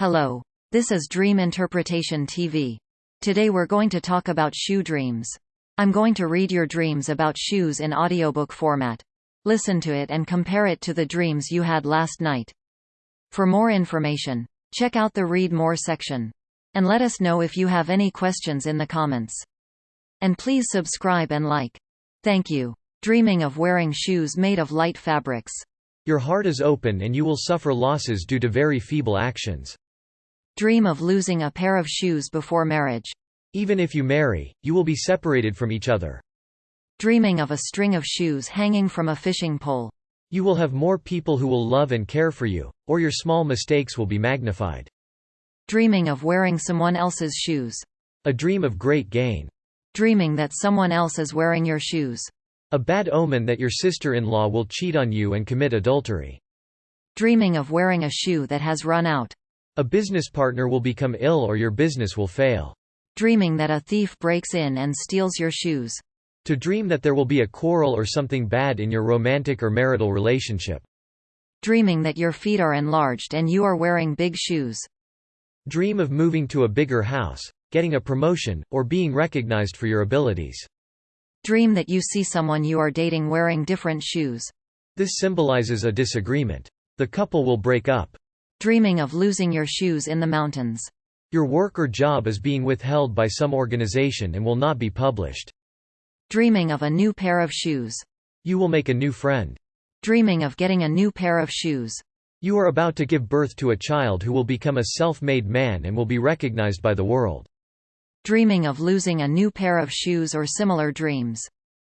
Hello. This is Dream Interpretation TV. Today we're going to talk about shoe dreams. I'm going to read your dreams about shoes in audiobook format. Listen to it and compare it to the dreams you had last night. For more information, check out the Read More section. And let us know if you have any questions in the comments. And please subscribe and like. Thank you. Dreaming of wearing shoes made of light fabrics. Your heart is open and you will suffer losses due to very feeble actions. Dream of losing a pair of shoes before marriage. Even if you marry, you will be separated from each other. Dreaming of a string of shoes hanging from a fishing pole. You will have more people who will love and care for you, or your small mistakes will be magnified. Dreaming of wearing someone else's shoes. A dream of great gain. Dreaming that someone else is wearing your shoes. A bad omen that your sister-in-law will cheat on you and commit adultery. Dreaming of wearing a shoe that has run out. A business partner will become ill or your business will fail. Dreaming that a thief breaks in and steals your shoes. To dream that there will be a quarrel or something bad in your romantic or marital relationship. Dreaming that your feet are enlarged and you are wearing big shoes. Dream of moving to a bigger house, getting a promotion, or being recognized for your abilities. Dream that you see someone you are dating wearing different shoes. This symbolizes a disagreement. The couple will break up. Dreaming of losing your shoes in the mountains. Your work or job is being withheld by some organization and will not be published. Dreaming of a new pair of shoes. You will make a new friend. Dreaming of getting a new pair of shoes. You are about to give birth to a child who will become a self-made man and will be recognized by the world. Dreaming of losing a new pair of shoes or similar dreams.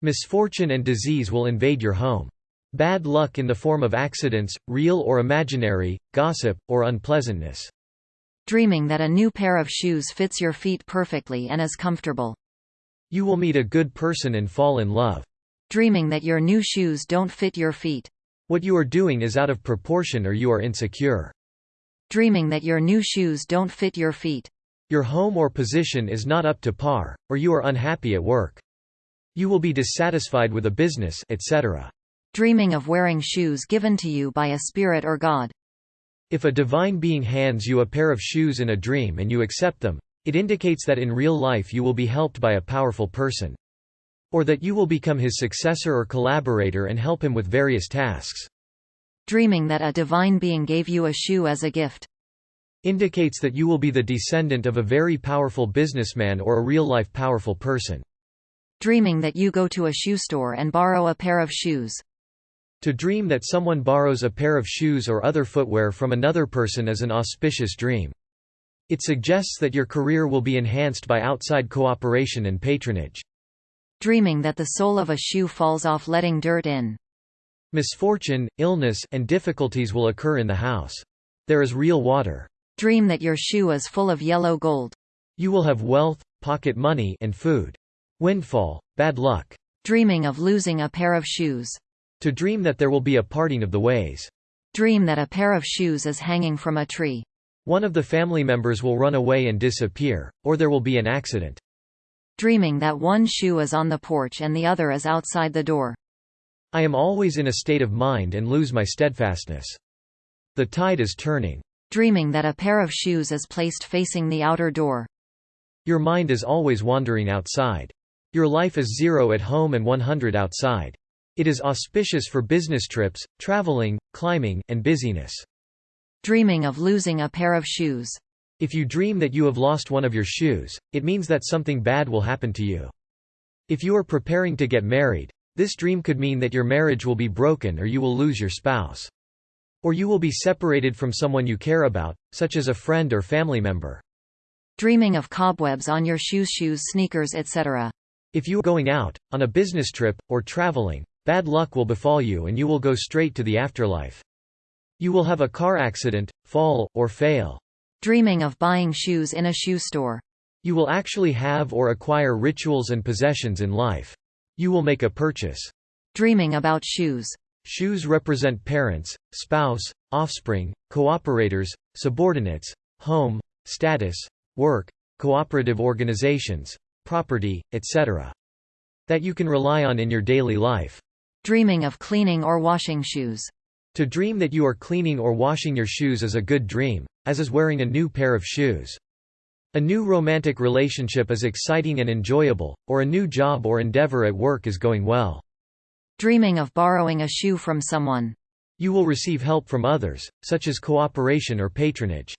Misfortune and disease will invade your home. Bad luck in the form of accidents, real or imaginary, gossip, or unpleasantness. Dreaming that a new pair of shoes fits your feet perfectly and is comfortable. You will meet a good person and fall in love. Dreaming that your new shoes don't fit your feet. What you are doing is out of proportion or you are insecure. Dreaming that your new shoes don't fit your feet. Your home or position is not up to par, or you are unhappy at work. You will be dissatisfied with a business, etc. Dreaming of wearing shoes given to you by a spirit or God. If a divine being hands you a pair of shoes in a dream and you accept them, it indicates that in real life you will be helped by a powerful person. Or that you will become his successor or collaborator and help him with various tasks. Dreaming that a divine being gave you a shoe as a gift indicates that you will be the descendant of a very powerful businessman or a real-life powerful person. Dreaming that you go to a shoe store and borrow a pair of shoes. To dream that someone borrows a pair of shoes or other footwear from another person is an auspicious dream. It suggests that your career will be enhanced by outside cooperation and patronage. Dreaming that the sole of a shoe falls off letting dirt in. Misfortune, illness, and difficulties will occur in the house. There is real water. Dream that your shoe is full of yellow gold. You will have wealth, pocket money, and food. Windfall, bad luck. Dreaming of losing a pair of shoes. To dream that there will be a parting of the ways. Dream that a pair of shoes is hanging from a tree. One of the family members will run away and disappear, or there will be an accident. Dreaming that one shoe is on the porch and the other is outside the door. I am always in a state of mind and lose my steadfastness. The tide is turning dreaming that a pair of shoes is placed facing the outer door. Your mind is always wandering outside. Your life is zero at home and 100 outside. It is auspicious for business trips, traveling, climbing, and busyness. Dreaming of losing a pair of shoes. If you dream that you have lost one of your shoes, it means that something bad will happen to you. If you are preparing to get married, this dream could mean that your marriage will be broken or you will lose your spouse. Or you will be separated from someone you care about, such as a friend or family member. Dreaming of cobwebs on your shoes shoes sneakers etc. If you are going out, on a business trip, or traveling, bad luck will befall you and you will go straight to the afterlife. You will have a car accident, fall, or fail. Dreaming of buying shoes in a shoe store. You will actually have or acquire rituals and possessions in life. You will make a purchase. Dreaming about shoes. Shoes represent parents, spouse, offspring, cooperators, subordinates, home, status, work, cooperative organizations, property, etc. That you can rely on in your daily life. Dreaming of cleaning or washing shoes. To dream that you are cleaning or washing your shoes is a good dream, as is wearing a new pair of shoes. A new romantic relationship is exciting and enjoyable, or a new job or endeavor at work is going well. Dreaming of borrowing a shoe from someone. You will receive help from others, such as cooperation or patronage.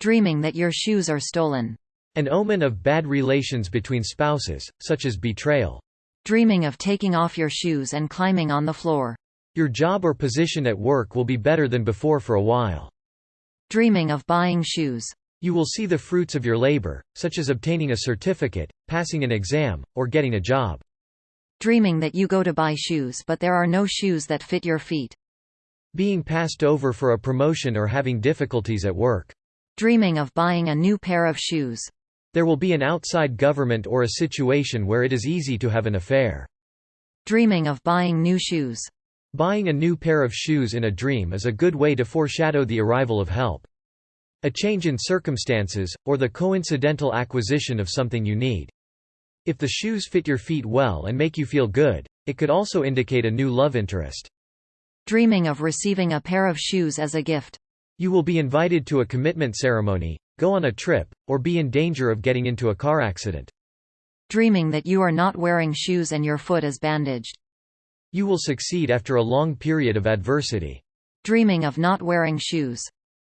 Dreaming that your shoes are stolen. An omen of bad relations between spouses, such as betrayal. Dreaming of taking off your shoes and climbing on the floor. Your job or position at work will be better than before for a while. Dreaming of buying shoes. You will see the fruits of your labor, such as obtaining a certificate, passing an exam, or getting a job. Dreaming that you go to buy shoes but there are no shoes that fit your feet. Being passed over for a promotion or having difficulties at work. Dreaming of buying a new pair of shoes. There will be an outside government or a situation where it is easy to have an affair. Dreaming of buying new shoes. Buying a new pair of shoes in a dream is a good way to foreshadow the arrival of help. A change in circumstances, or the coincidental acquisition of something you need. If the shoes fit your feet well and make you feel good, it could also indicate a new love interest. Dreaming of receiving a pair of shoes as a gift. You will be invited to a commitment ceremony, go on a trip, or be in danger of getting into a car accident. Dreaming that you are not wearing shoes and your foot is bandaged. You will succeed after a long period of adversity. Dreaming of not wearing shoes.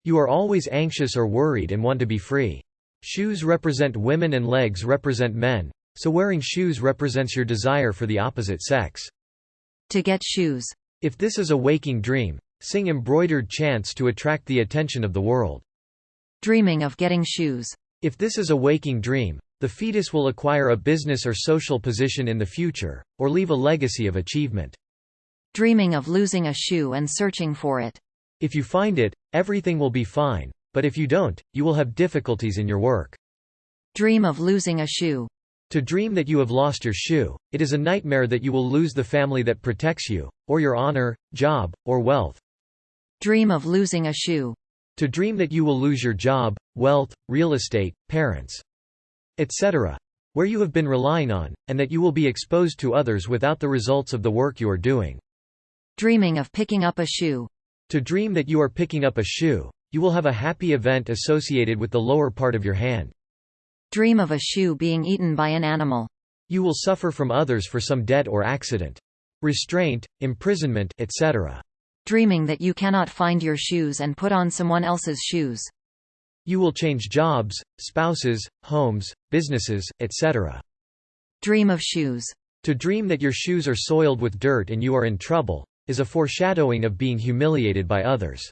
You are always anxious or worried and want to be free. Shoes represent women and legs represent men, so wearing shoes represents your desire for the opposite sex. To get shoes. If this is a waking dream, sing embroidered chants to attract the attention of the world. Dreaming of getting shoes. If this is a waking dream, the fetus will acquire a business or social position in the future, or leave a legacy of achievement. Dreaming of losing a shoe and searching for it. If you find it, everything will be fine, but if you don't, you will have difficulties in your work. Dream of losing a shoe. To dream that you have lost your shoe, it is a nightmare that you will lose the family that protects you, or your honor, job, or wealth. Dream of losing a shoe. To dream that you will lose your job, wealth, real estate, parents, etc. where you have been relying on, and that you will be exposed to others without the results of the work you are doing. Dreaming of picking up a shoe. To dream that you are picking up a shoe, you will have a happy event associated with the lower part of your hand. Dream of a shoe being eaten by an animal. You will suffer from others for some debt or accident. Restraint, imprisonment, etc. Dreaming that you cannot find your shoes and put on someone else's shoes. You will change jobs, spouses, homes, businesses, etc. Dream of shoes. To dream that your shoes are soiled with dirt and you are in trouble, is a foreshadowing of being humiliated by others.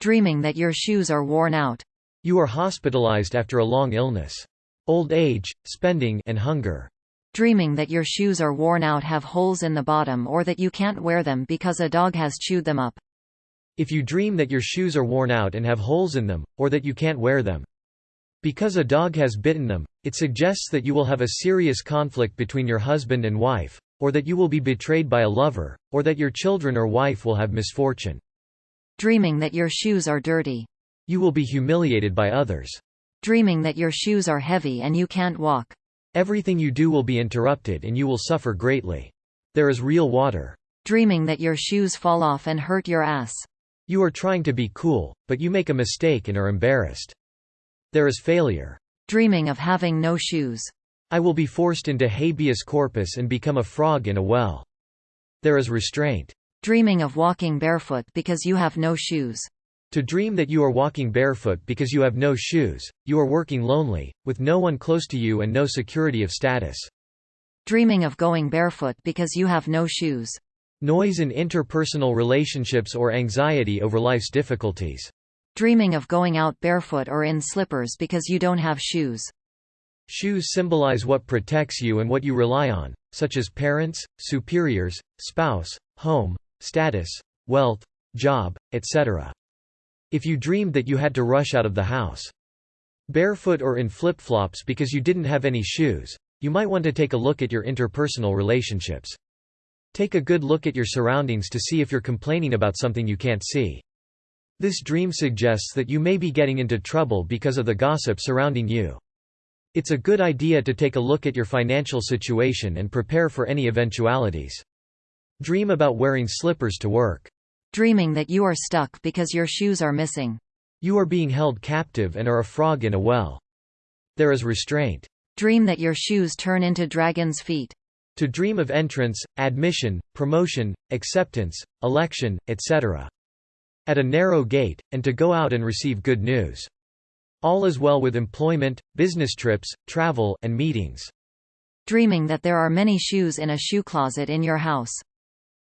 Dreaming that your shoes are worn out. You are hospitalized after a long illness. Old age, spending and hunger. Dreaming that your shoes are worn out have holes in the bottom or that you can't wear them because a dog has chewed them up. If you dream that your shoes are worn out and have holes in them, or that you can't wear them, because a dog has bitten them, it suggests that you will have a serious conflict between your husband and wife, or that you will be betrayed by a lover, or that your children or wife will have misfortune. Dreaming that your shoes are dirty. You will be humiliated by others. Dreaming that your shoes are heavy and you can't walk. Everything you do will be interrupted and you will suffer greatly. There is real water. Dreaming that your shoes fall off and hurt your ass. You are trying to be cool, but you make a mistake and are embarrassed. There is failure. Dreaming of having no shoes. I will be forced into habeas corpus and become a frog in a well. There is restraint. Dreaming of walking barefoot because you have no shoes. To dream that you are walking barefoot because you have no shoes, you are working lonely, with no one close to you and no security of status. Dreaming of going barefoot because you have no shoes. Noise in interpersonal relationships or anxiety over life's difficulties. Dreaming of going out barefoot or in slippers because you don't have shoes. Shoes symbolize what protects you and what you rely on, such as parents, superiors, spouse, home, status, wealth, job, etc. If you dreamed that you had to rush out of the house barefoot or in flip-flops because you didn't have any shoes, you might want to take a look at your interpersonal relationships. Take a good look at your surroundings to see if you're complaining about something you can't see. This dream suggests that you may be getting into trouble because of the gossip surrounding you. It's a good idea to take a look at your financial situation and prepare for any eventualities. Dream about wearing slippers to work. Dreaming that you are stuck because your shoes are missing. You are being held captive and are a frog in a well. There is restraint. Dream that your shoes turn into dragon's feet. To dream of entrance, admission, promotion, acceptance, election, etc. At a narrow gate, and to go out and receive good news. All is well with employment, business trips, travel, and meetings. Dreaming that there are many shoes in a shoe closet in your house.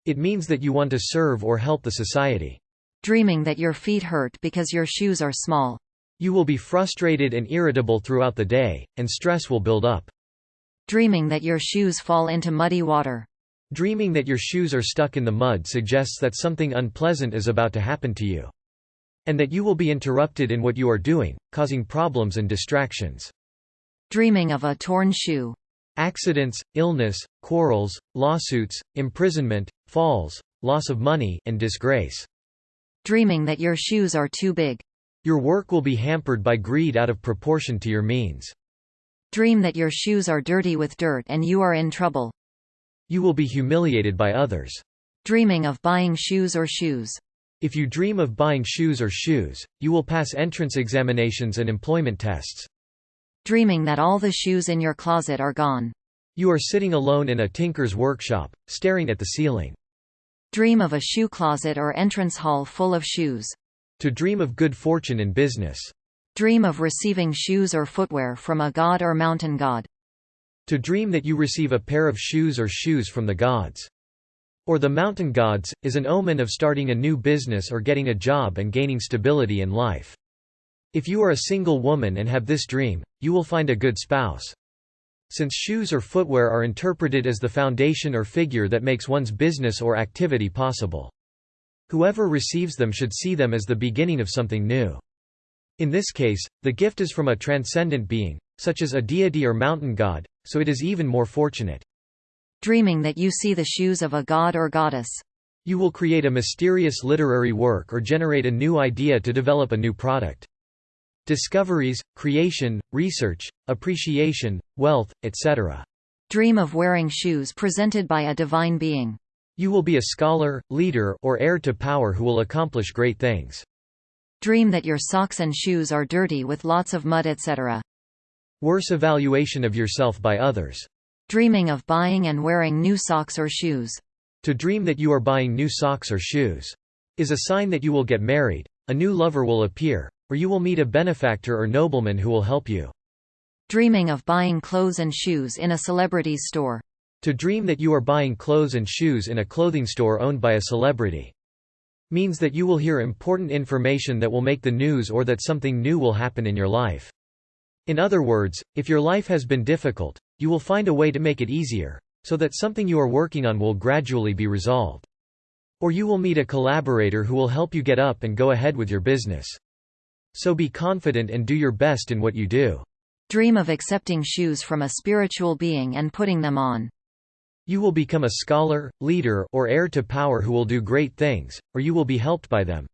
It means that you want to serve or help the society. Dreaming that your feet hurt because your shoes are small. You will be frustrated and irritable throughout the day, and stress will build up. Dreaming that your shoes fall into muddy water. Dreaming that your shoes are stuck in the mud suggests that something unpleasant is about to happen to you. And that you will be interrupted in what you are doing, causing problems and distractions. Dreaming of a torn shoe. Accidents, illness, quarrels, lawsuits, imprisonment, falls, loss of money, and disgrace. Dreaming that your shoes are too big. Your work will be hampered by greed out of proportion to your means. Dream that your shoes are dirty with dirt and you are in trouble. You will be humiliated by others. Dreaming of buying shoes or shoes. If you dream of buying shoes or shoes, you will pass entrance examinations and employment tests. Dreaming that all the shoes in your closet are gone. You are sitting alone in a tinker's workshop, staring at the ceiling. Dream of a shoe closet or entrance hall full of shoes. To dream of good fortune in business. Dream of receiving shoes or footwear from a god or mountain god. To dream that you receive a pair of shoes or shoes from the gods or the mountain gods, is an omen of starting a new business or getting a job and gaining stability in life. If you are a single woman and have this dream, you will find a good spouse. Since shoes or footwear are interpreted as the foundation or figure that makes one's business or activity possible. Whoever receives them should see them as the beginning of something new. In this case, the gift is from a transcendent being, such as a deity or mountain god, so it is even more fortunate dreaming that you see the shoes of a god or goddess. You will create a mysterious literary work or generate a new idea to develop a new product. Discoveries, creation, research, appreciation, wealth, etc. Dream of wearing shoes presented by a divine being. You will be a scholar, leader, or heir to power who will accomplish great things. Dream that your socks and shoes are dirty with lots of mud etc. Worse evaluation of yourself by others. Dreaming of buying and wearing new socks or shoes. To dream that you are buying new socks or shoes is a sign that you will get married, a new lover will appear, or you will meet a benefactor or nobleman who will help you. Dreaming of buying clothes and shoes in a celebrity's store. To dream that you are buying clothes and shoes in a clothing store owned by a celebrity means that you will hear important information that will make the news or that something new will happen in your life. In other words, if your life has been difficult, you will find a way to make it easier, so that something you are working on will gradually be resolved. Or you will meet a collaborator who will help you get up and go ahead with your business. So be confident and do your best in what you do. Dream of accepting shoes from a spiritual being and putting them on. You will become a scholar, leader, or heir to power who will do great things, or you will be helped by them.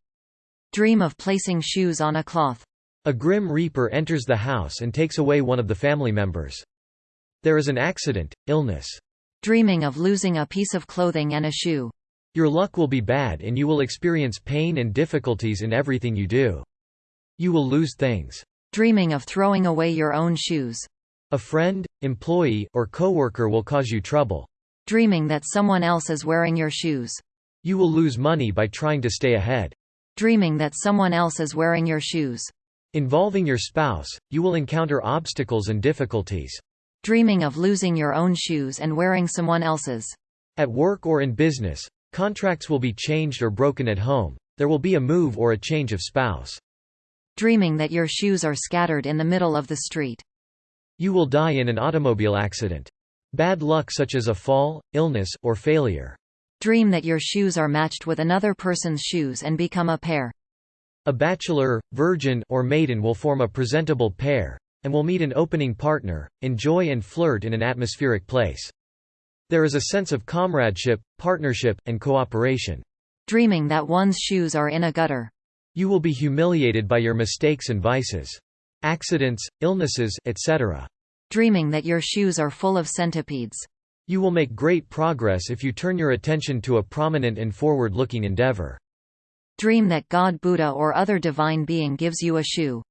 Dream of placing shoes on a cloth. A grim reaper enters the house and takes away one of the family members. There is an accident, illness. Dreaming of losing a piece of clothing and a shoe. Your luck will be bad and you will experience pain and difficulties in everything you do. You will lose things. Dreaming of throwing away your own shoes. A friend, employee, or coworker will cause you trouble. Dreaming that someone else is wearing your shoes. You will lose money by trying to stay ahead. Dreaming that someone else is wearing your shoes. Involving your spouse, you will encounter obstacles and difficulties. Dreaming of losing your own shoes and wearing someone else's. At work or in business, contracts will be changed or broken at home, there will be a move or a change of spouse. Dreaming that your shoes are scattered in the middle of the street. You will die in an automobile accident. Bad luck such as a fall, illness, or failure. Dream that your shoes are matched with another person's shoes and become a pair. A bachelor, virgin, or maiden will form a presentable pair, and will meet an opening partner, enjoy and flirt in an atmospheric place. There is a sense of comradeship, partnership, and cooperation. Dreaming that one's shoes are in a gutter. You will be humiliated by your mistakes and vices. Accidents, illnesses, etc. Dreaming that your shoes are full of centipedes. You will make great progress if you turn your attention to a prominent and forward-looking endeavor. Dream that God Buddha or other divine being gives you a shoe.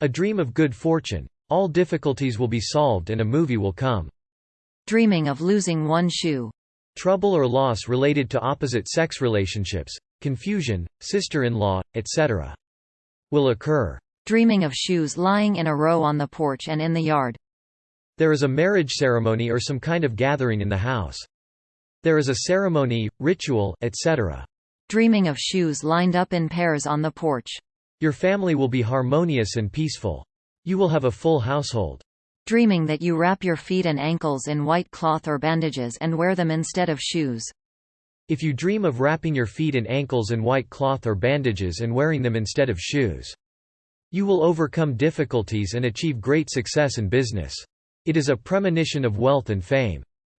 A dream of good fortune. All difficulties will be solved and a movie will come. Dreaming of losing one shoe. Trouble or loss related to opposite sex relationships, confusion, sister-in-law, etc. will occur. Dreaming of shoes lying in a row on the porch and in the yard. There is a marriage ceremony or some kind of gathering in the house. There is a ceremony, ritual, etc. Dreaming of shoes lined up in pairs on the porch. Your family will be harmonious and peaceful. You will have a full household. Dreaming that you wrap your feet and ankles in white cloth or bandages and wear them instead of shoes. If you dream of wrapping your feet and ankles in white cloth or bandages and wearing them instead of shoes, you will overcome difficulties and achieve great success in business. It is a premonition of wealth and fame.